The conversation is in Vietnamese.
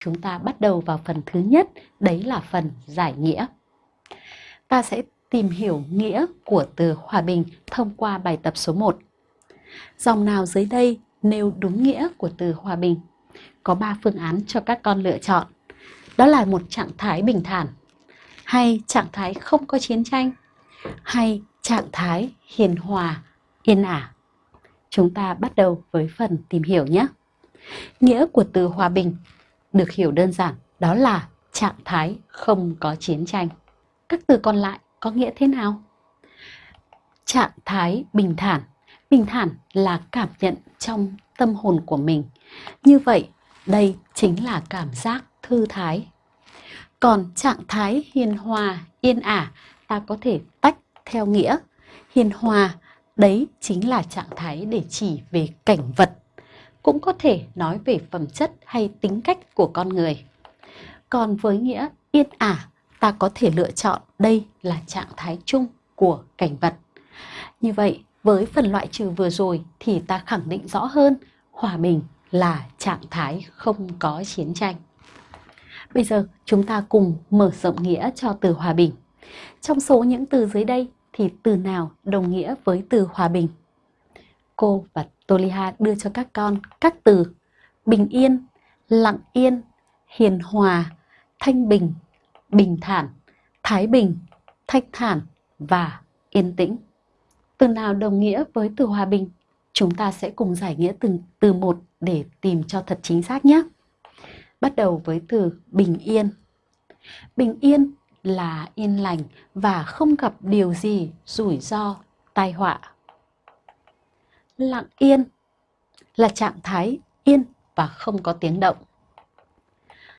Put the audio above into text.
chúng ta bắt đầu vào phần thứ nhất, đấy là phần giải nghĩa. Ta sẽ tìm hiểu nghĩa của từ hòa bình thông qua bài tập số 1. Dòng nào dưới đây nêu đúng nghĩa của từ hòa bình? Có 3 phương án cho các con lựa chọn. Đó là một trạng thái bình thản, hay trạng thái không có chiến tranh, hay trạng thái hiền hòa, yên ả. Chúng ta bắt đầu với phần tìm hiểu nhé. Nghĩa của từ hòa bình được hiểu đơn giản đó là trạng thái không có chiến tranh. Các từ còn lại có nghĩa thế nào? Trạng thái bình thản. Bình thản là cảm nhận trong tâm hồn của mình. Như vậy, đây chính là cảm giác thư thái. Còn trạng thái hiền hòa, yên ả, ta có thể tách theo nghĩa. Hiền hòa, đấy chính là trạng thái để chỉ về cảnh vật. Cũng có thể nói về phẩm chất hay tính cách của con người. Còn với nghĩa yên ả, ta có thể lựa chọn đây là trạng thái chung của cảnh vật. Như vậy, với phần loại trừ vừa rồi thì ta khẳng định rõ hơn hòa bình là trạng thái không có chiến tranh. Bây giờ chúng ta cùng mở rộng nghĩa cho từ hòa bình. Trong số những từ dưới đây thì từ nào đồng nghĩa với từ hòa bình? Cô và Toliha đưa cho các con các từ bình yên, lặng yên, hiền hòa, thanh bình, bình thản, thái bình, thanh thản và yên tĩnh. Từ nào đồng nghĩa với từ hòa bình? Chúng ta sẽ cùng giải nghĩa từng từ một để tìm cho thật chính xác nhé. Bắt đầu với từ bình yên. Bình yên là yên lành và không gặp điều gì rủi ro, tai họa. Lặng yên là trạng thái yên và không có tiếng động.